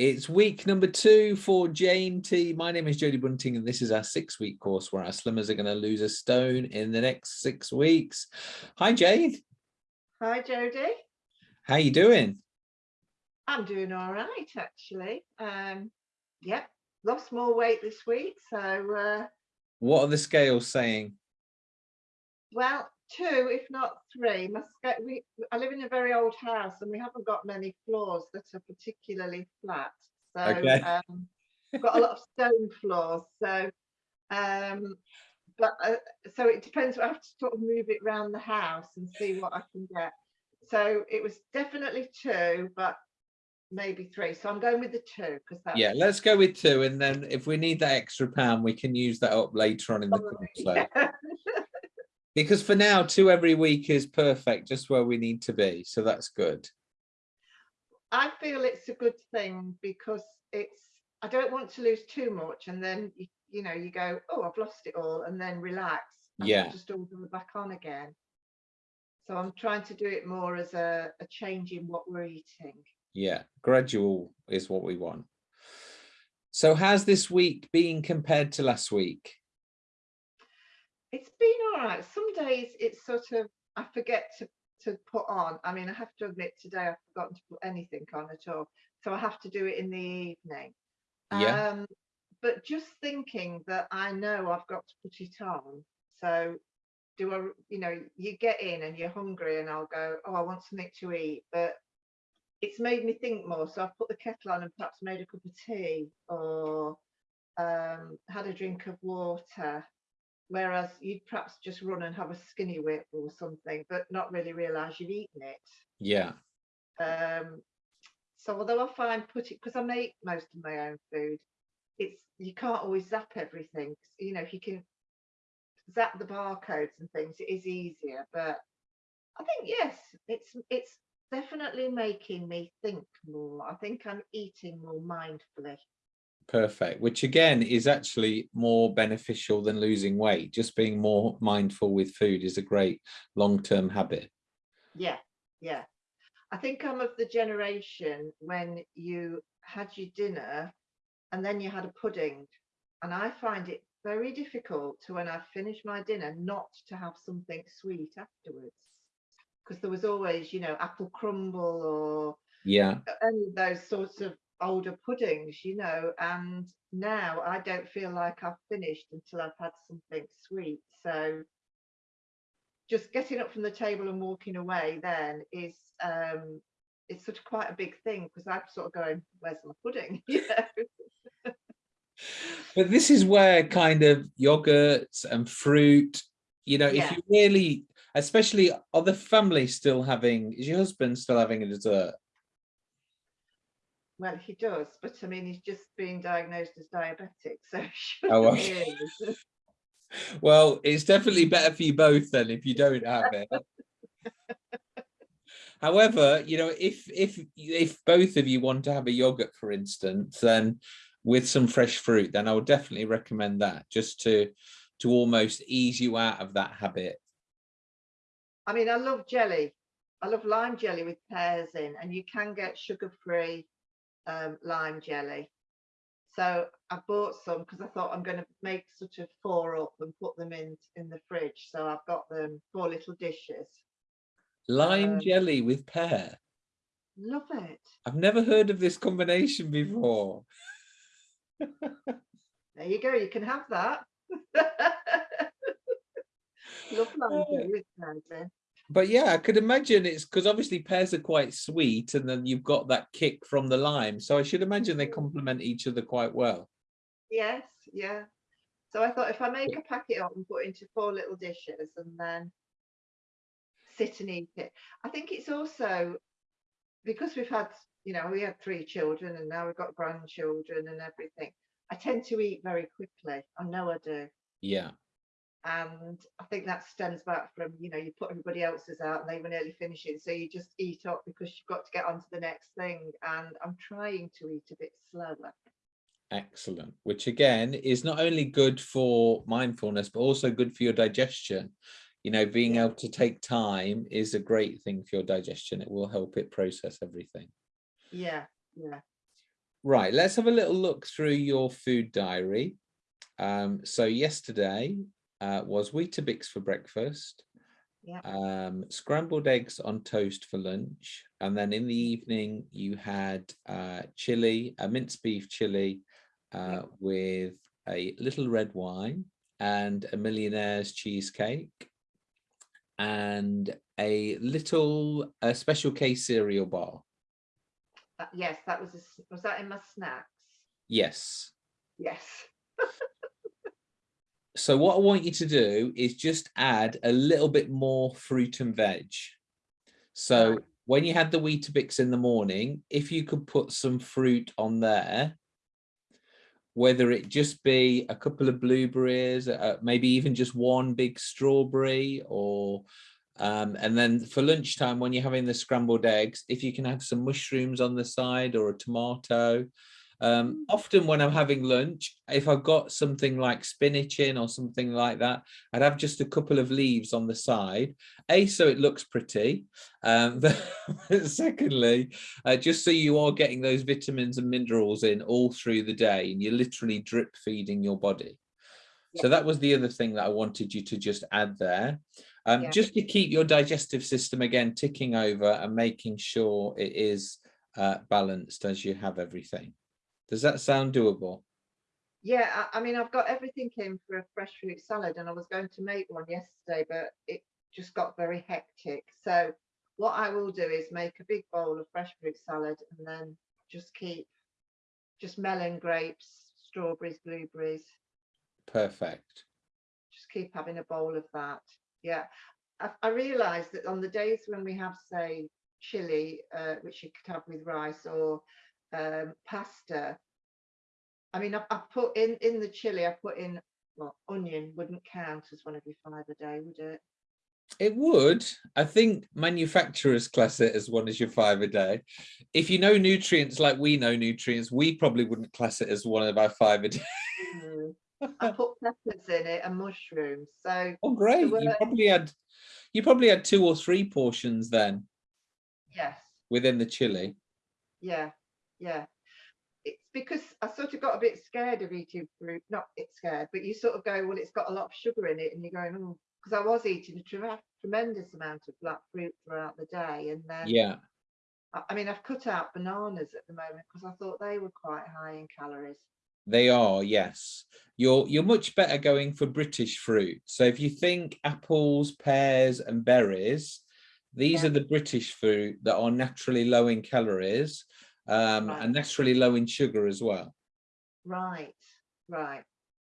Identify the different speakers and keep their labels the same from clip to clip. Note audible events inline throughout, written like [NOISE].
Speaker 1: It's week number two for Jane T. My name is Jodie Bunting, and this is our six week course where our slimmers are going to lose a stone in the next six weeks. Hi, Jane.
Speaker 2: Hi, Jodie.
Speaker 1: How you doing?
Speaker 2: I'm doing all right, actually. Um, yep, lost more weight this week. So, uh,
Speaker 1: What are the scales saying?
Speaker 2: well, two, if not three. Must get, we, I live in a very old house and we haven't got many floors that are particularly flat. So,
Speaker 1: Okay.
Speaker 2: um, we've got a lot of stone floors. So, um, but uh, so it depends. I have to sort of move it around the house and see what I can get. So it was definitely two, but maybe three. So I'm going with the two because that's
Speaker 1: Yeah, let's go with two, and then if we need that extra pound, we can use that up later on in the course.
Speaker 2: Yeah. [LAUGHS]
Speaker 1: Because for now, two every week is perfect, just where we need to be. So that's good.
Speaker 2: I feel it's a good thing because it's I don't want to lose too much and then you, you know you go oh I've lost it all and then relax and
Speaker 1: Yeah.
Speaker 2: just all go back on again. So I'm trying to do it more as a, a change in what we're eating.
Speaker 1: Yeah, gradual is what we want. So how's this week been compared to last week?
Speaker 2: It's been all right. Some days it's sort of I forget to to put on. I mean I have to admit today I've forgotten to put anything on at all. So I have to do it in the evening.
Speaker 1: Yeah.
Speaker 2: Um, but just thinking that I know I've got to put it on. So do I, you know, you get in and you're hungry and I'll go, oh, I want something to eat. But it's made me think more. So I've put the kettle on and perhaps made a cup of tea or um, had a drink of water. Whereas you'd perhaps just run and have a skinny whip or something, but not really realise you've eaten it.
Speaker 1: Yeah,
Speaker 2: Um, so although I find put it because I make most of my own food, it's you can't always zap everything. You know, if you can zap the barcodes and things, it is easier. But I think yes, it's it's definitely making me think more. I think I'm eating more mindfully.
Speaker 1: Perfect. Which again is actually more beneficial than losing weight. Just being more mindful with food is a great long-term habit.
Speaker 2: Yeah, yeah. I think I'm of the generation when you had your dinner and then you had a pudding. And I find it very difficult to when I finish my dinner not to have something sweet afterwards. Because there was always, you know, apple crumble or
Speaker 1: Yeah,
Speaker 2: any of those sorts of older puddings, you know, and now I don't feel like I've finished until I've had something sweet. So just getting up from the table and walking away then is um it's sort of quite a big thing because I'm sort of going, where's my pudding? [LAUGHS] You know?
Speaker 1: but this is where kind of yogurts and fruit, you know, if you really, especially are the family still having, is your husband still having a dessert?
Speaker 2: Well, he does, but I mean, he's just been diagnosed as diabetic, so
Speaker 1: Oh, okay. [LAUGHS] Well, it's definitely better for you both then if you don't have it. [LAUGHS] However, you know, if if if both of you want to have a yogurt, for instance, then with some fresh fruit, then I would definitely recommend that just to to almost ease you out of that habit.
Speaker 2: I mean, I love jelly. I love lime jelly with pears in, and you can get sugar-free um, lime jelly. So I bought some because I thought I'm going to make sort of four up and put them in in the fridge. So I've got them four little dishes.
Speaker 1: Lime
Speaker 2: Um,
Speaker 1: jelly with pear.
Speaker 2: Love it.
Speaker 1: I've never heard of this combination before.
Speaker 2: There you go. You can have that. [LAUGHS] love lime jelly with pears in.
Speaker 1: But yeah, I could imagine it's because obviously pears are quite sweet and then you've got that kick from the lime. So I should imagine they mm. complement each other quite well.
Speaker 2: Yes, yeah. So I thought if I make a packet up and put into four little dishes and then sit and eat it. I think it's also because we've had, you know, we had three children and now we've got grandchildren and everything. I tend to eat very quickly. I know I do.
Speaker 1: Yeah.
Speaker 2: And I think that stems back from, you know, you put everybody else's out and they were nearly finishing. So you just eat up because you've got to get on to the next thing. And I'm trying to eat a bit slower.
Speaker 1: Excellent. Which again is not only good for mindfulness, but also good for your digestion. You know, being
Speaker 2: Yeah.
Speaker 1: able to take time is a great thing for your digestion. It will help it process everything.
Speaker 2: Yeah, yeah.
Speaker 1: Right, let's have a little look through your food diary. Um, so yesterday uh, was Weetabix for breakfast,
Speaker 2: Yeah.
Speaker 1: um, scrambled eggs on toast for lunch, and then in the evening you had uh, chili, a minced beef chili uh, with a little red wine and a millionaire's cheesecake and a little a Special K cereal bar.
Speaker 2: Uh, Yes, that was, a was that in my snacks?
Speaker 1: Yes.
Speaker 2: Yes. [LAUGHS]
Speaker 1: So what I want you to do is just add a little bit more fruit and veg. So when you had the Weetabix in the morning, if you could put some fruit on there, whether it just be a couple of blueberries, uh, maybe even just one big strawberry or um, and then for lunchtime when you're having the scrambled eggs, if you can have some mushrooms on the side or a tomato, um, often when I'm having lunch, if I've got something like spinach in or something like that, I'd have just a couple of leaves on the side. A, so it looks pretty. Um, [LAUGHS] but secondly, uh, just so you are getting those vitamins and minerals in all through the day and you're literally drip feeding your body. So that was the other thing that I wanted you to just add there. Um,
Speaker 2: Yeah.
Speaker 1: Just to keep your digestive system again ticking over and making sure it is uh, balanced as you have everything. Does that sound doable?
Speaker 2: Yeah, I, I mean, I've got everything in for a fresh fruit salad and I was going to make one yesterday, but it just got very hectic. So what I will do is make a big bowl of fresh fruit salad and then just keep just melon, grapes, strawberries, blueberries,
Speaker 1: Perfect.
Speaker 2: just keep having a bowl of that. Yeah. I, I that on the days when we have, say, chili, uh, which you could have with rice or um, pasta, I mean, I, I put in, in the chili, I put in, well, onion wouldn't count as one of your five a day, would it?
Speaker 1: It would. I think manufacturers class it as one as your five a day. If you know nutrients like we know nutrients, we probably wouldn't class it as one of our five a day.
Speaker 2: Mm. I [LAUGHS] put peppers in it and mushrooms. So
Speaker 1: Oh, great. You probably had you probably had two or three portions then
Speaker 2: yes,
Speaker 1: within the chili.
Speaker 2: yeah, yeah. It's because I sort of got a bit scared of eating fruit, not it's scared, but you sort of go, well, it's got a lot of sugar in it, and you're going, oh, because I was eating a tre- tremendous amount of black fruit throughout the day, and then
Speaker 1: Yeah.
Speaker 2: I, I mean, I've cut out bananas at the moment because I thought they were quite high in calories.
Speaker 1: They are, yes. You're you're much better going for British fruit. So if you think apples, pears, and berries, these
Speaker 2: Yeah.
Speaker 1: are the British fruit that are naturally low in calories um,
Speaker 2: Right.
Speaker 1: and naturally low in sugar as well.
Speaker 2: Right, right.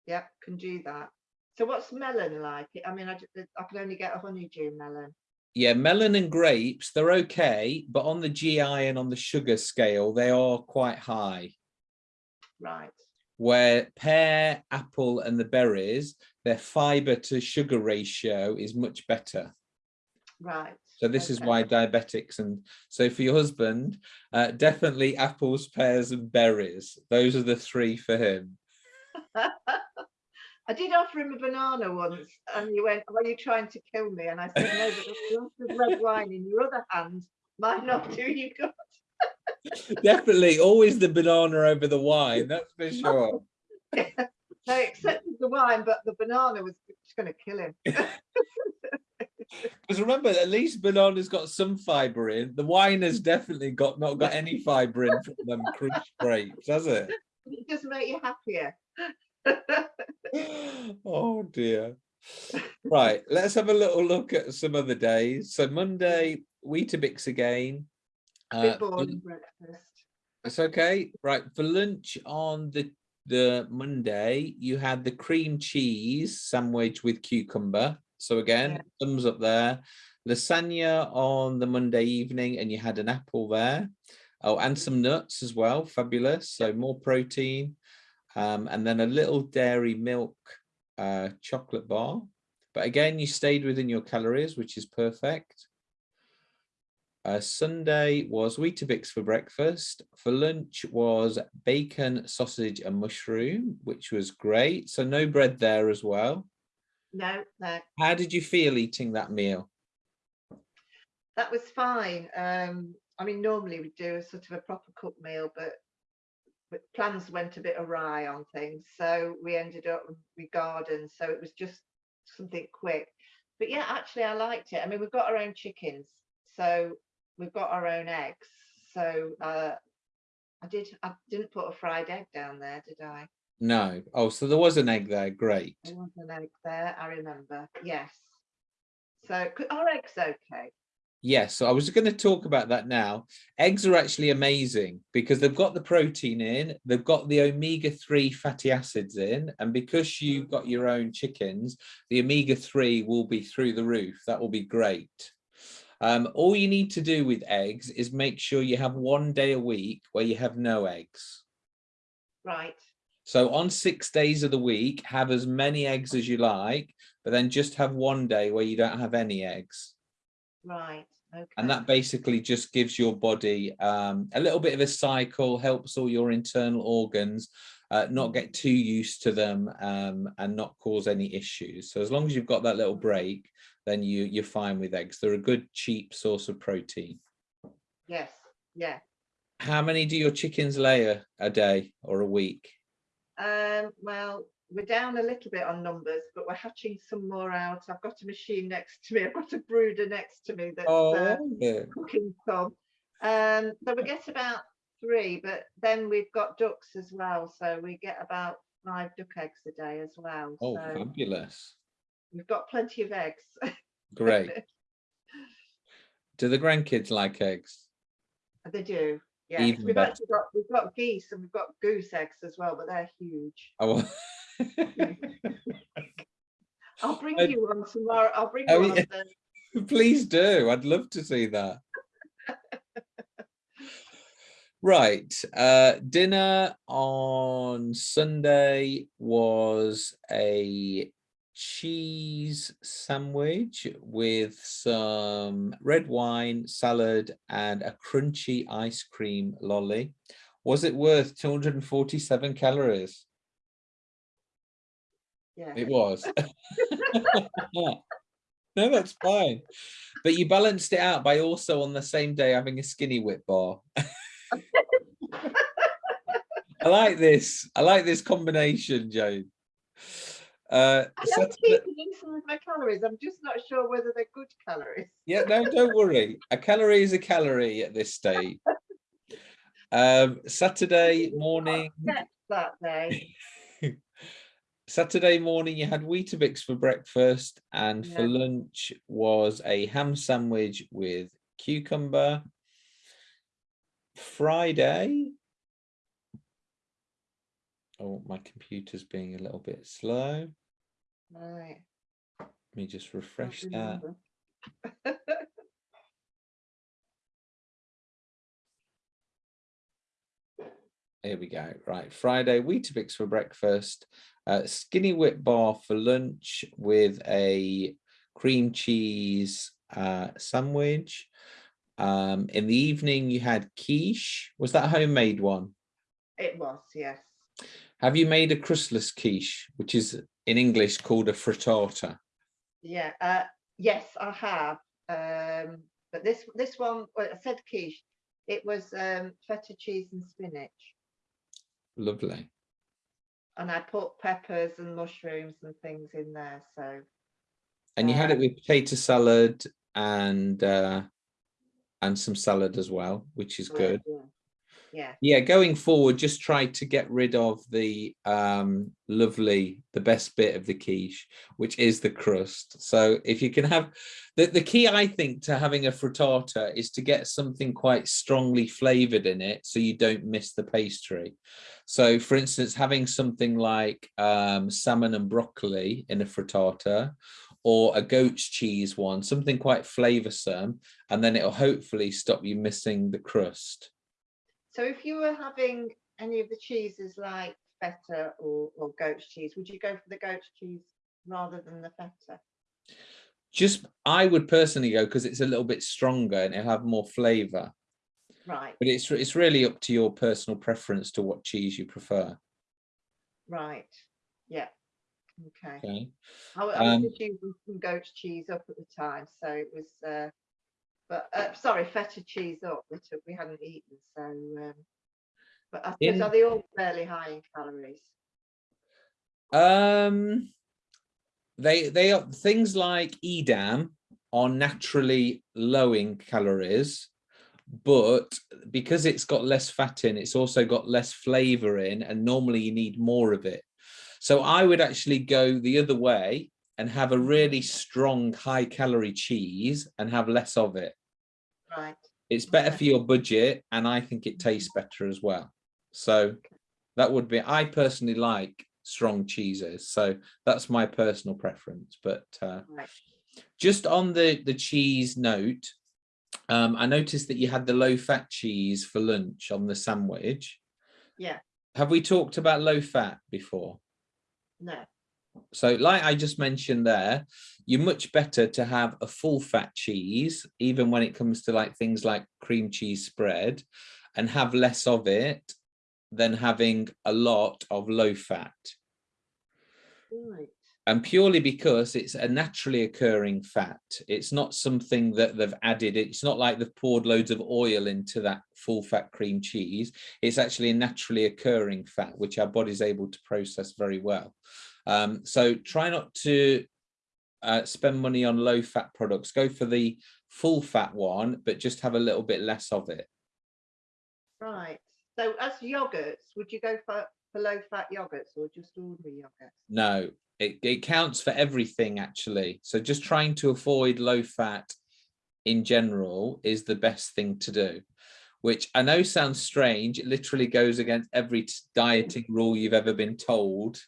Speaker 2: Yep, can do that. So what's melon like? I mean, I, I can only get a honeydew melon.
Speaker 1: Yeah, melon and grapes, they're okay, but on the GI and on the sugar scale, they are quite high.
Speaker 2: Right,
Speaker 1: Where pear, apple, and the berries, their fiber to sugar ratio is much better.
Speaker 2: right.
Speaker 1: So this is why diabetics and so for your husband, uh, definitely apples, pears, and berries. Those are the three for him. [LAUGHS]
Speaker 2: I did offer him a banana once, and he went, "Are you trying to kill me?" And I said, "No, but of [LAUGHS] red wine in your other hand might not do you good." [LAUGHS]
Speaker 1: Definitely, always the banana over the wine. That's for sure.
Speaker 2: They accepted the wine, but the banana was just going to kill him.
Speaker 1: Because remember, at least banana's got some fibre in. The wine has definitely got not got any fibre in from them crushed grapes, has it?
Speaker 2: It does make you happier. [GASPS]
Speaker 1: oh dear. Right, let's have a little look at some other days. So Monday, Weetabix again. Uh,
Speaker 2: boring breakfast.
Speaker 1: it's okay. Right, for lunch on the the Monday, you had the cream cheese sandwich with cucumber. So again,
Speaker 2: Yeah.
Speaker 1: thumbs up there. Lasagna on the Monday evening, and you had an apple there. Oh, and some nuts as well. Fabulous. So more protein. Um, and then a little dairy milk uh, chocolate bar. But again, you stayed within your calories, which is perfect. Uh, Sunday was Weetabix for breakfast. For lunch was bacon, sausage and mushroom, which was great. So no bread there as well.
Speaker 2: No, no,
Speaker 1: How did you feel eating that meal?
Speaker 2: that was fine. Um, I mean, normally we do a sort of a proper cooked meal, but but plans went a bit awry on things, so we ended up with gardens. So it was just something quick. But yeah, actually, I liked it. I mean, we've got our own chickens, so we've got our own eggs. So uh, I did. I didn't put a fried egg down there, did I?
Speaker 1: No. Oh, so there was an egg there. Great.
Speaker 2: There was an egg there. I remember. Yes. So our eggs okay.
Speaker 1: Yes, so I was going to talk about that now. Eggs are actually amazing because they've got the protein in, they've got the omega-3 fatty acids in, and because you've got your own chickens, the omega-3 will be through the roof. That will be great. Um, all you need to do with eggs is make sure you have one day a week where you have no eggs.
Speaker 2: Right.
Speaker 1: So on six days of the week, have as many eggs as you like, but then just have one day where you don't have any eggs.
Speaker 2: Right. Okay.
Speaker 1: And that basically just gives your body um, a little bit of a cycle, helps all your internal organs uh, not get too used to them um, and not cause any issues. So as long as you've got that little break, then you, you're fine with eggs. They're a good, cheap source of protein.
Speaker 2: Yes. Yeah.
Speaker 1: How many do your chickens lay a, a day or a week?
Speaker 2: Um, well, we're down a little bit on numbers, but we're hatching some more out. I've got a machine next to me. I've got a brooder next to me that's uh,
Speaker 1: Oh, yeah.
Speaker 2: cooking some. Um, so we get about three, but then we've got ducks as well. So we get about five duck eggs a day as well.
Speaker 1: oh
Speaker 2: so
Speaker 1: fabulous.
Speaker 2: we've got plenty of eggs. [LAUGHS]
Speaker 1: Great. Do the grandkids like eggs?
Speaker 2: they do. Yes,
Speaker 1: Even
Speaker 2: we've
Speaker 1: better.
Speaker 2: actually got we've got geese and we've got goose eggs as well, but they're huge.
Speaker 1: Oh, [LAUGHS]
Speaker 2: I'll bring you one tomorrow. I'll bring
Speaker 1: Oh,
Speaker 2: you one.
Speaker 1: yeah. [LAUGHS] Please do. I'd love to see that. [LAUGHS] Right. Uh, dinner on Sunday was a cheese sandwich with some red wine, salad, and a crunchy ice cream lolly. Was it worth 247 calories?
Speaker 2: Yeah.
Speaker 1: It was. [LAUGHS] [LAUGHS] no, that's fine. But you balanced it out by also on the same day having a skinny whip bar. [LAUGHS] I like this. I like this combination, Joan. Uh,
Speaker 2: I am keeping in some of my calories. I'm just not sure whether they're good calories.
Speaker 1: yeah, no, don't worry. A calorie is a calorie at this stage. Um, Saturday [LAUGHS] morning,
Speaker 2: that day. [LAUGHS]
Speaker 1: Saturday morning you had Weetabix for breakfast and for lunch was a ham sandwich with cucumber. Friday. Oh, my computer's being a little bit slow.
Speaker 2: Right.
Speaker 1: Let me just refresh that. [LAUGHS] Here we go. Right, Friday, Weetabix for breakfast, uh, skinny whip bar for lunch with a cream cheese uh, sandwich. Um, in the evening, you had quiche. Was that a homemade one?
Speaker 2: It was, yes.
Speaker 1: Have you made a crustless quiche, which is in English called a frittata?
Speaker 2: Yeah. Uh, yes, I have. Um, but this this one, well, I said quiche. It was um, feta cheese and spinach,
Speaker 1: Lovely.
Speaker 2: and I put peppers and mushrooms and things in there. So
Speaker 1: And you had it
Speaker 2: Uh,
Speaker 1: with potato salad and uh, and some salad as well, which is good.
Speaker 2: Yeah. Yeah.
Speaker 1: Yeah, going forward, just try to get rid of the um, lovely, the best bit of the quiche, which is the crust. So if you can have, the, the key, I think, to having a frittata is to get something quite strongly flavored in it so you don't miss the pastry. So for instance, having something like um, salmon and broccoli in a frittata or a goat's cheese one, something quite flavoursome, and then it'll hopefully stop you missing the crust.
Speaker 2: So if you were having any of the cheeses like feta or, or goat's cheese, would you go for the goat's cheese rather than the feta?
Speaker 1: just I would personally go because it's a little bit stronger and it'll have more flavor.
Speaker 2: Right,
Speaker 1: But it's it's really up to your personal preference to what cheese you prefer.
Speaker 2: right. Yeah. Okay.
Speaker 1: Okay.
Speaker 2: I, I was
Speaker 1: Um,
Speaker 2: using some goat's cheese up at the time, so it was, uh, but uh, sorry, feta cheese up, which we hadn't eaten. So um, But I suppose
Speaker 1: In-
Speaker 2: are they all fairly high in calories?
Speaker 1: Um, they they are things like Edam are naturally low in calories, but because it's got less fat in, it's also got less flavor in, and normally you need more of it. So I would actually go the other way and have a really strong high calorie cheese and have less of it.
Speaker 2: Right.
Speaker 1: It's better
Speaker 2: Okay.
Speaker 1: for your budget, and I think it tastes better as well. So that would be. I personally like strong cheeses, so that's my personal preference. But uh,
Speaker 2: Right.
Speaker 1: just on the the cheese note, um, I noticed that you had the low fat cheese for lunch on the sandwich.
Speaker 2: Yeah.
Speaker 1: Have we talked about low fat before?
Speaker 2: No.
Speaker 1: So like I just mentioned there, you're much better to have a full fat cheese, even when it comes to like things like cream cheese spread and have less of it than having a lot of low fat.
Speaker 2: Right.
Speaker 1: And purely because it's a naturally occurring fat. It's not something that they've added. It's not like they've poured loads of oil into that full fat cream cheese. It's actually a naturally occurring fat, which our body's able to process very well. Um, so try not to uh, spend money on low fat products. Go for the full fat one, but just have a little bit less of it.
Speaker 2: Right. So as yogurts, would you go for, for low fat yogurts or just ordinary yogurts?
Speaker 1: No, it, it counts for everything actually. So just trying to avoid low fat in general is the best thing to do, which I know sounds strange. It literally goes against every dieting rule you've ever been told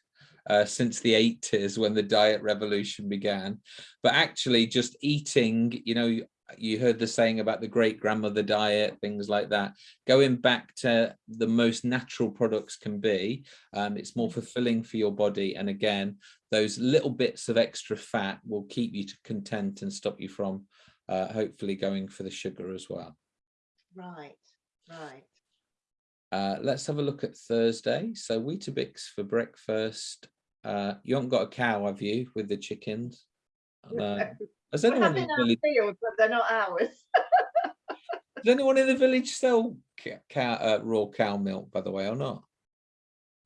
Speaker 1: uh, since the 80s when the diet revolution began. But actually just eating, you know, you- heard the saying about the great grandmother diet, things like that. Going back to the most natural products can be, um, it's more fulfilling for your body. And again, those little bits of extra fat will keep you to content and stop you from uh, hopefully going for the sugar as well.
Speaker 2: Right. Right.
Speaker 1: Uh, let's have a look at Thursday. So Weetabix for breakfast. Uh, you haven't got a cow, have you, with the chickens? No. [LAUGHS] Has anyone, in the village,
Speaker 2: fields, but they're not ours. [LAUGHS]
Speaker 1: does anyone in the village sell cow, uh, raw cow milk, by the way, or not?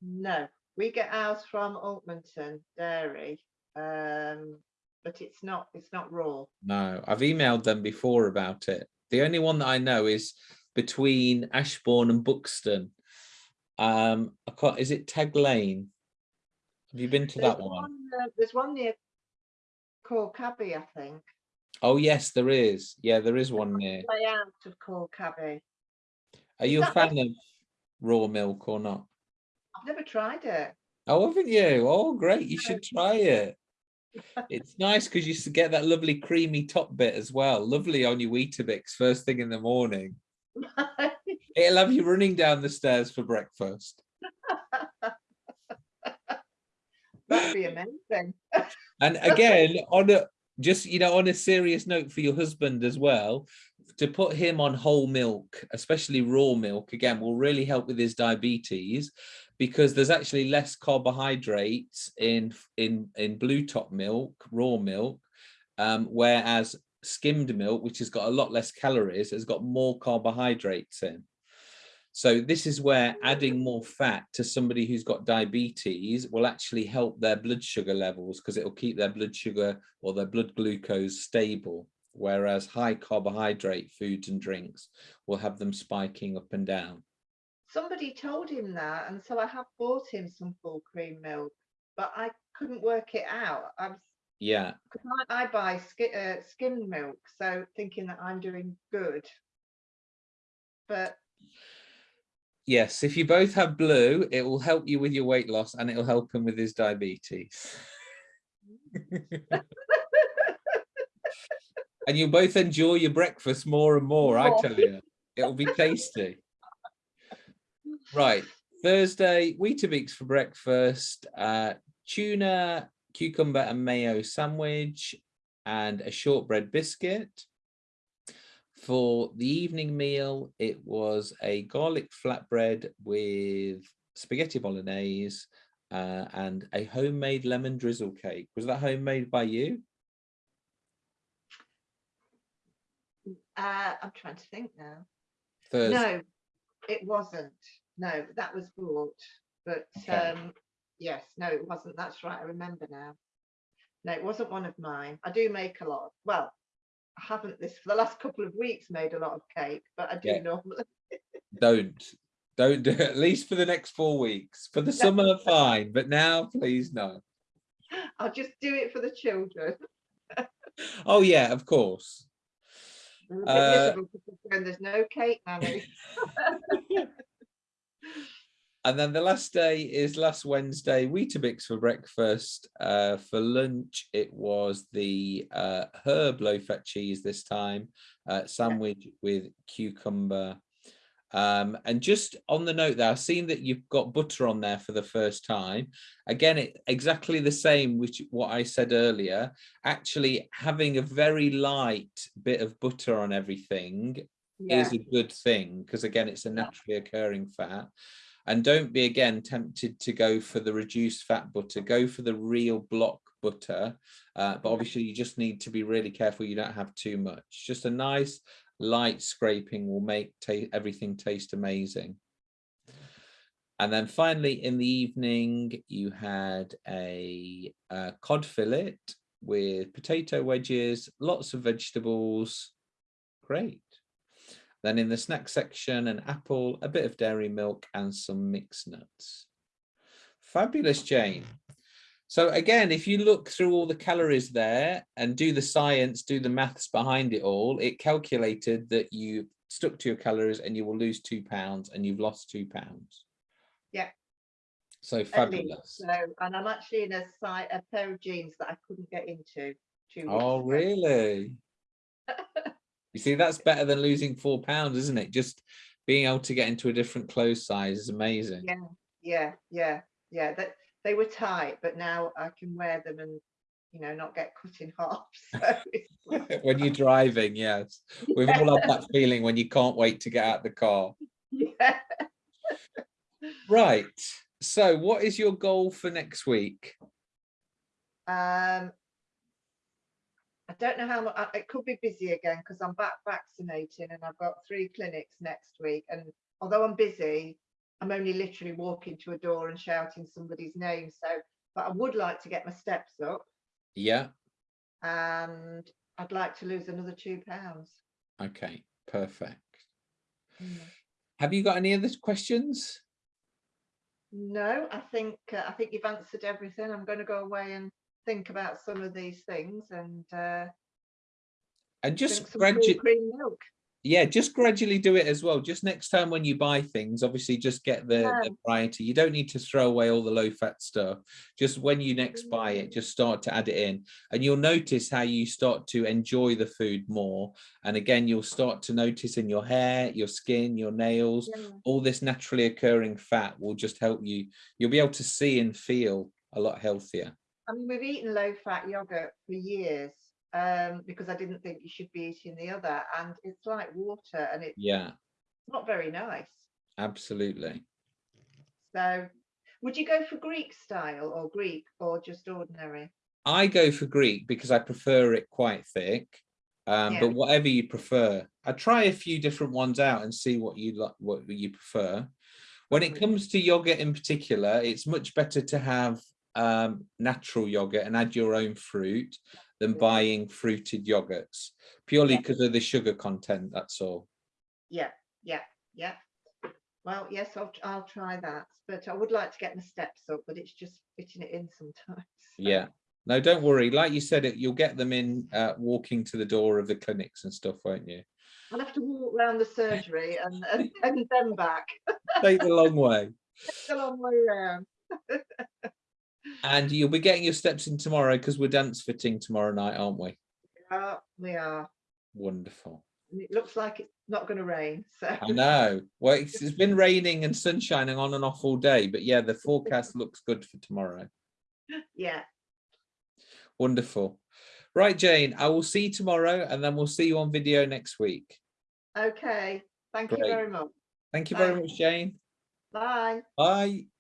Speaker 2: No, we get ours from Altmanton Dairy, um, but it's not, it's not raw.
Speaker 1: No, I've emailed them before about it. The only one that I know is between Ashbourne and Buxton. Um, I can't, is it Tag Lane? Have you been to
Speaker 2: There's
Speaker 1: that one?
Speaker 2: uh, There's one near Cor Cabby, I think,
Speaker 1: Oh, yes, there is. Yeah, there is one near.
Speaker 2: way out of Cor Cabby.
Speaker 1: Are you a fan of raw milk or not?
Speaker 2: I've never tried it.
Speaker 1: Oh, haven't you? Oh, great. You should try it. It's nice because you get that lovely creamy top bit as well. Lovely on your Weetabix first thing in the morning. [LAUGHS] It'll have you running down the stairs for breakfast.
Speaker 2: That'd be amazing.
Speaker 1: And [LAUGHS] again, on a just you know, on a serious note for your husband as well, to put him on whole milk, especially raw milk, again, will really help with his diabetes because there's actually less carbohydrates in in in blue top milk, raw milk, um, whereas skimmed milk, which has got a lot less calories, has got more carbohydrates in. So this is where adding more fat to somebody who's got diabetes will actually help their blood sugar levels because it'll keep their blood sugar or their blood glucose stable. Whereas high carbohydrate foods and drinks will have them spiking up and down.
Speaker 2: Somebody told him that, and so I have bought him some full cream milk, but I couldn't work it out. I was,
Speaker 1: Yeah,
Speaker 2: I, I buy uh, skimmed milk, so thinking that I'm doing good. But
Speaker 1: yes. If you both have blue, it will help you with your weight loss and it'll help him with his diabetes. [LAUGHS] and you'll both enjoy your breakfast more and more, I tell you. It'll be tasty. Right, Thursday, Weetabix for breakfast, uh, tuna, cucumber and mayo sandwich, and a shortbread biscuit. For the evening meal, it was a garlic flatbread with spaghetti bolognese uh, and a homemade lemon drizzle cake. Was that homemade by you?
Speaker 2: uh, I'm trying to think now.
Speaker 1: Thursday.
Speaker 2: No, it wasn't. no, that was bought, but
Speaker 1: Okay.
Speaker 2: um, yes, no, it wasn't. That's right. I remember now. No, it wasn't one of mine. I do make a lot. Of, well, haven't this for the last couple of weeks made a lot of cake, but I do
Speaker 1: Yeah.
Speaker 2: normally. [LAUGHS]
Speaker 1: Don't, don't do it, at least for the next four weeks. For the summer, fine, but now, please, no.
Speaker 2: I'll just do it for the children. [LAUGHS]
Speaker 1: Oh, yeah, of course.
Speaker 2: They're a bit
Speaker 1: Uh,
Speaker 2: there's no cake, Nanny. [LAUGHS]
Speaker 1: And then the last day is last Wednesday, Weetabix for breakfast. Uh, for lunch, it was the uh, herb low fat cheese this time, uh, sandwich with cucumber. Um, and just on the note there, I've seen that you've got butter on there for the first time. Again, it exactly the same, which what I said earlier. Actually, having a very light bit of butter on everything
Speaker 2: Yeah,
Speaker 1: is a good thing because again it's a naturally occurring fat and don't be again tempted to go for the reduced fat butter. Go for the real block butter. Uh, but obviously you just need to be really careful you don't have too much. Just a nice light scraping will make everything taste amazing. And then finally in the evening you had a uh, cod fillet with potato wedges lots of vegetables. Great then in the snack section, an apple, a bit of dairy milk and some mixed nuts. Fabulous, Jane. So again, if you look through all the calories there and do the science, do the maths behind it all, it calculated that you stuck to your calories and you will lose two pounds and you've lost two pounds.
Speaker 2: Yeah.
Speaker 1: So fabulous.
Speaker 2: So, and I'm actually in a site, a pair of jeans that I couldn't get into. two
Speaker 1: Oh, really? [LAUGHS] You see, that's better than losing four pounds, isn't it? Just being able to get into a different clothes size is amazing.
Speaker 2: Yeah, yeah, yeah, yeah. That they were tight, but now I can wear them and you know not get cut in [LAUGHS] half. So [LAUGHS]
Speaker 1: when you're driving, yes. We've all had that [LAUGHS] feeling when you can't wait to get out the car.
Speaker 2: yeah.
Speaker 1: Right. So what is your goal for next week?
Speaker 2: Um, I don't know how much. It could be busy again because I'm back vaccinating and I've got three clinics next week. And although I'm busy, I'm only literally walking to a door and shouting somebody's name. So, but I would like to get my steps up
Speaker 1: Yeah.
Speaker 2: and I'd like to lose another two pounds.
Speaker 1: Okay. Perfect.
Speaker 2: Mm.
Speaker 1: Have you got any other questions?
Speaker 2: No, I think uh, I think you've answered everything. I'm going to go away and think about some of these things and uh,
Speaker 1: And just gradually, yeah, just gradually do it as well. Just next time when you buy things, obviously just get the,
Speaker 2: Yeah.
Speaker 1: the variety. You don't need to throw away all the low fat stuff. Just when you next buy it,
Speaker 2: Mm.
Speaker 1: just start to add it in and you'll notice how you start to enjoy the food more. And again, you'll start to notice in your hair, your skin, your nails,
Speaker 2: Yeah.
Speaker 1: all this naturally occurring fat will just help you. You'll be able to see and feel a lot healthier.
Speaker 2: I mean, we've eaten low fat yogurt for years um, because I didn't think you should be eating the other. And it's like water and it's
Speaker 1: Yeah,
Speaker 2: not very nice.
Speaker 1: absolutely.
Speaker 2: So would you go for Greek style or Greek or just ordinary?
Speaker 1: I go for Greek because I prefer it quite thick. Um,
Speaker 2: Yeah.
Speaker 1: but whatever you prefer, I try a few different ones out and see what you like, what you prefer. When it
Speaker 2: Mhm.
Speaker 1: comes to yogurt in particular, it's much better to have um, natural yogurt and add your own fruit than buying fruited yogurts purely
Speaker 2: Yeah.
Speaker 1: because of the sugar content. That's all.
Speaker 2: Yeah, yeah, yeah. Well, yes, I'll, I'll try that. But I would like to get my steps up, but it's just fitting it in sometimes. [LAUGHS] so.
Speaker 1: Yeah. No, don't worry. Like you said, it you'll get them in uh, walking to the door of the clinics and stuff, won't you?
Speaker 2: I'll have to walk around the surgery and, [LAUGHS] and, and then back.
Speaker 1: Take the long way. [LAUGHS]
Speaker 2: It's a long way around.
Speaker 1: And you'll be getting your steps in tomorrow because we're dance fitting tomorrow night, aren't we?
Speaker 2: Yeah, we are.
Speaker 1: Wonderful.
Speaker 2: And It looks like it's not going to rain. So
Speaker 1: I know. Well, it's, it's been [LAUGHS] raining and sun shining on and off all day, but yeah, the forecast [LAUGHS] looks good for tomorrow.
Speaker 2: yeah.
Speaker 1: Wonderful. Right, Jane, I will see you tomorrow and then we'll see you on video next week.
Speaker 2: Okay. Thank you very much.
Speaker 1: Thank you very much, Jane.
Speaker 2: Bye.
Speaker 1: Bye.